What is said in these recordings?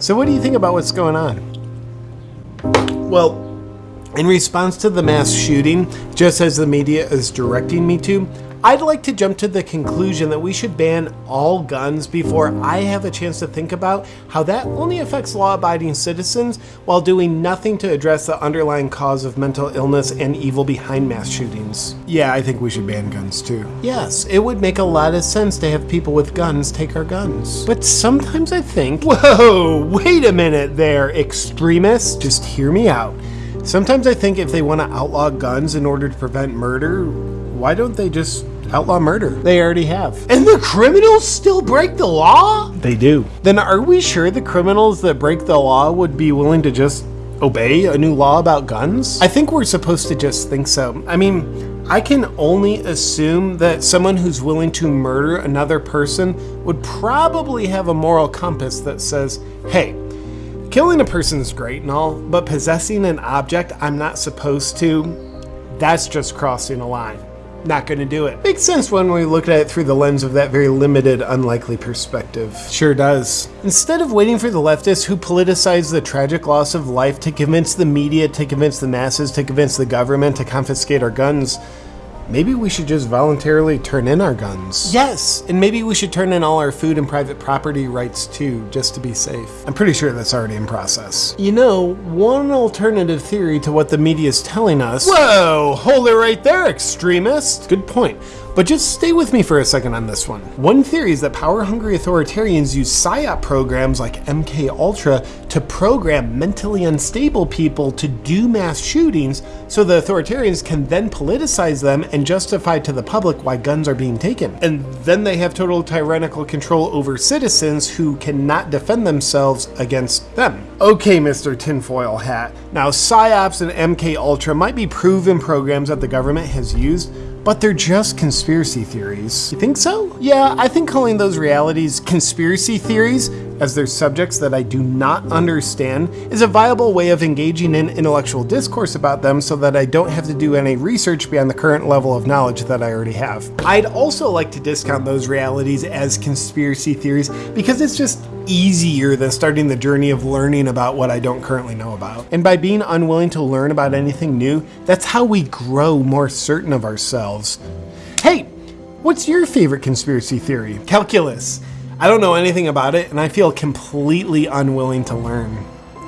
So what do you think about what's going on? Well, in response to the mass shooting, just as the media is directing me to, I'd like to jump to the conclusion that we should ban all guns before I have a chance to think about how that only affects law abiding citizens while doing nothing to address the underlying cause of mental illness and evil behind mass shootings. Yeah, I think we should ban guns too. Yes, it would make a lot of sense to have people with guns take our guns. But sometimes I think, whoa, wait a minute there, extremists, just hear me out. Sometimes I think if they want to outlaw guns in order to prevent murder, why don't they just outlaw murder? They already have. And the criminals still break the law? They do. Then are we sure the criminals that break the law would be willing to just obey a new law about guns? I think we're supposed to just think so. I mean, I can only assume that someone who's willing to murder another person would probably have a moral compass that says, hey, killing a person is great and all, but possessing an object I'm not supposed to, that's just crossing a line. Not gonna do it. Makes sense when we look at it through the lens of that very limited, unlikely perspective. Sure does. Instead of waiting for the leftists who politicize the tragic loss of life to convince the media, to convince the masses, to convince the government to confiscate our guns, maybe we should just voluntarily turn in our guns. Yes, and maybe we should turn in all our food and private property rights too, just to be safe. I'm pretty sure that's already in process. You know, one alternative theory to what the media is telling us. Whoa, hold it right there, extremist. Good point. But just stay with me for a second on this one. One theory is that power-hungry authoritarians use PSYOP programs like MK Ultra to program mentally unstable people to do mass shootings so the authoritarians can then politicize them and justify to the public why guns are being taken. And then they have total tyrannical control over citizens who cannot defend themselves against them. Okay, Mr. Tinfoil Hat. Now, PSYOPs and MK Ultra might be proven programs that the government has used, but they're just conspiracy theories. You think so? Yeah, I think calling those realities conspiracy theories as their subjects that I do not understand is a viable way of engaging in intellectual discourse about them so that I don't have to do any research beyond the current level of knowledge that I already have. I'd also like to discount those realities as conspiracy theories because it's just easier than starting the journey of learning about what I don't currently know about. And by being unwilling to learn about anything new, that's how we grow more certain of ourselves. Hey, what's your favorite conspiracy theory? Calculus. I don't know anything about it, and I feel completely unwilling to learn.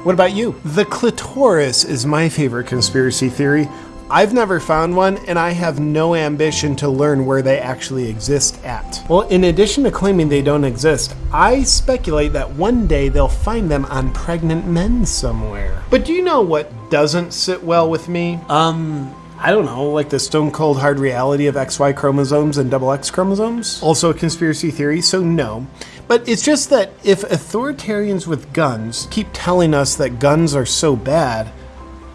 What about you? The clitoris is my favorite conspiracy theory. I've never found one, and I have no ambition to learn where they actually exist at. Well, in addition to claiming they don't exist, I speculate that one day they'll find them on pregnant men somewhere. But do you know what doesn't sit well with me? Um, I don't know, like the stone cold hard reality of XY chromosomes and double X chromosomes? Also a conspiracy theory, so no. But it's just that if authoritarians with guns keep telling us that guns are so bad,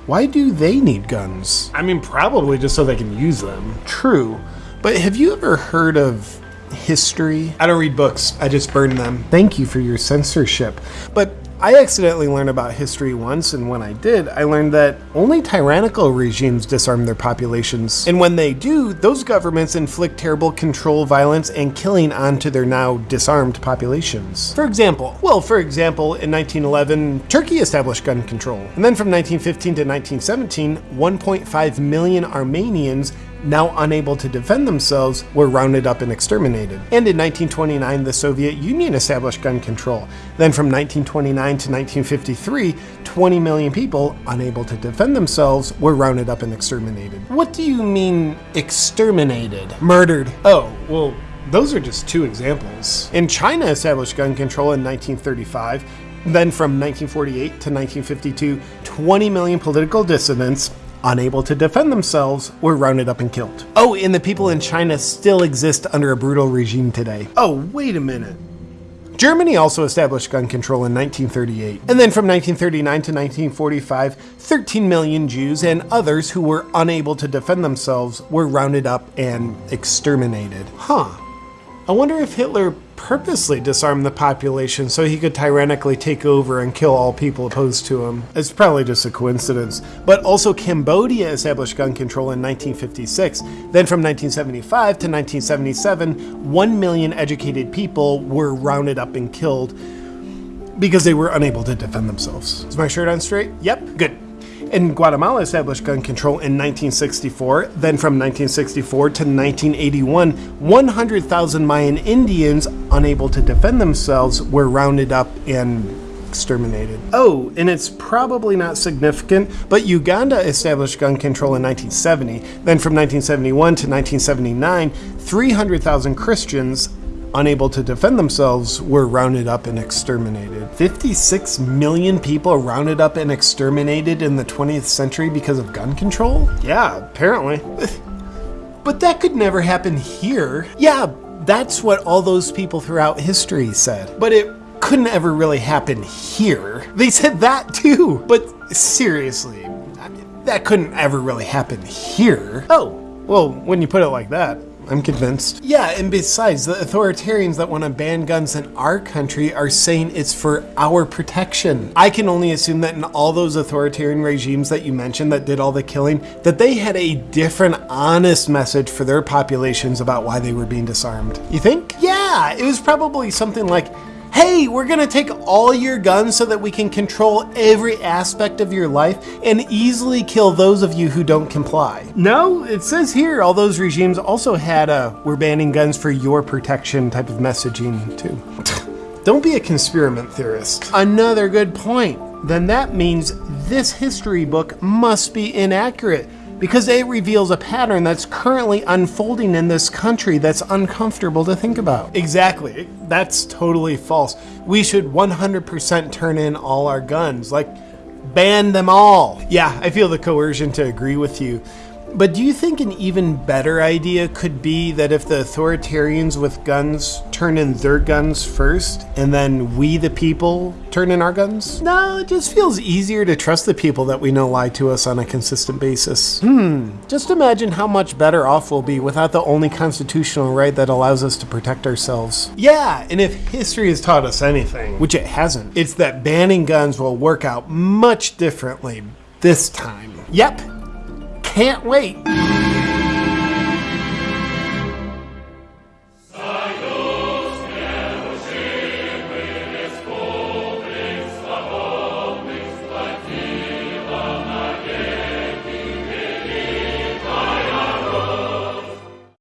why do they need guns? I mean, probably just so they can use them. True. But have you ever heard of history? I don't read books, I just burn them. Thank you for your censorship. But I accidentally learned about history once, and when I did, I learned that only tyrannical regimes disarm their populations. And when they do, those governments inflict terrible control, violence, and killing onto their now disarmed populations. For example, well, for example, in 1911, Turkey established gun control. And then from 1915 to 1917, 1.5 million Armenians now unable to defend themselves, were rounded up and exterminated. And in 1929, the Soviet Union established gun control. Then from 1929 to 1953, 20 million people, unable to defend themselves, were rounded up and exterminated. What do you mean, exterminated? Murdered. Oh, well, those are just two examples. In China established gun control in 1935, then from 1948 to 1952, 20 million political dissidents unable to defend themselves, were rounded up and killed. Oh, and the people in China still exist under a brutal regime today. Oh, wait a minute. Germany also established gun control in 1938, and then from 1939 to 1945, 13 million Jews and others who were unable to defend themselves were rounded up and exterminated. Huh. I wonder if Hitler purposely disarmed the population so he could tyrannically take over and kill all people opposed to him. It's probably just a coincidence. But also Cambodia established gun control in 1956. Then from 1975 to 1977, 1 million educated people were rounded up and killed. because they were unable to defend themselves. Is my shirt on straight? Yep, good. And Guatemala established gun control in 1964. Then from 1964 to 1981, 100,000 Mayan Indians unable to defend themselves were rounded up and exterminated. Oh, and it's probably not significant, but Uganda established gun control in 1970. Then from 1971 to 1979, 300,000 Christians unable to defend themselves were rounded up and exterminated. 56 million people rounded up and exterminated in the 20th century because of gun control? Yeah, apparently. but that could never happen here. Yeah, that's what all those people throughout history said. But it couldn't ever really happen here. They said that too. But seriously, I mean, that couldn't ever really happen here. Oh, well, when you put it like that. I'm convinced. Yeah, and besides, the authoritarians that want to ban guns in our country are saying it's for our protection. I can only assume that in all those authoritarian regimes that you mentioned that did all the killing, that they had a different, honest message for their populations about why they were being disarmed. You think? Yeah, it was probably something like, hey, we're gonna take all your guns so that we can control every aspect of your life and easily kill those of you who don't comply. No, it says here all those regimes also had a we're banning guns for your protection type of messaging too. don't be a conspirament theorist. Another good point. Then that means this history book must be inaccurate because it reveals a pattern that's currently unfolding in this country that's uncomfortable to think about. Exactly. That's totally false. We should 100% turn in all our guns. Like, ban them all. Yeah, I feel the coercion to agree with you. But do you think an even better idea could be that if the authoritarians with guns turn in their guns first, and then we, the people, turn in our guns? No, it just feels easier to trust the people that we know lie to us on a consistent basis. Hmm, just imagine how much better off we'll be without the only constitutional right that allows us to protect ourselves. Yeah, and if history has taught us anything, which it hasn't, it's that banning guns will work out much differently this time. Yep, can't wait.